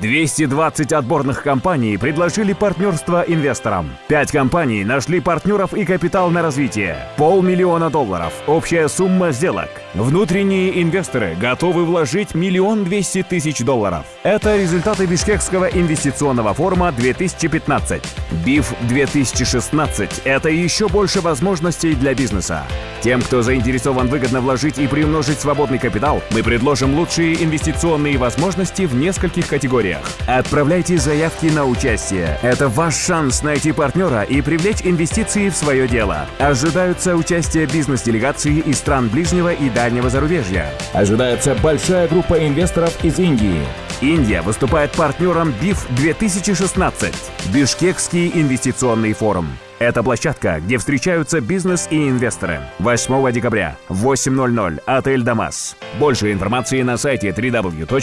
220 отборных компаний предложили партнерство инвесторам. 5 компаний нашли партнеров и капитал на развитие. Полмиллиона долларов. Общая сумма сделок. Внутренние инвесторы готовы вложить миллион двести тысяч долларов. Это результаты Бишкекского инвестиционного форума 2015. БИФ 2016 – это еще больше возможностей для бизнеса. Тем, кто заинтересован выгодно вложить и приумножить свободный капитал, мы предложим лучшие инвестиционные возможности в нескольких категориях. Отправляйте заявки на участие. Это ваш шанс найти партнера и привлечь инвестиции в свое дело. Ожидаются участие бизнес-делегации из стран ближнего и дальнего зарубежья. Ожидается большая группа инвесторов из Индии. Индия выступает партнером БИФ 2016 – Бишкекский инвестиционный форум. Это площадка, где встречаются бизнес и инвесторы. 8 декабря в 8.00. Отель «Дамас». Больше информации на сайте www.bif.kg.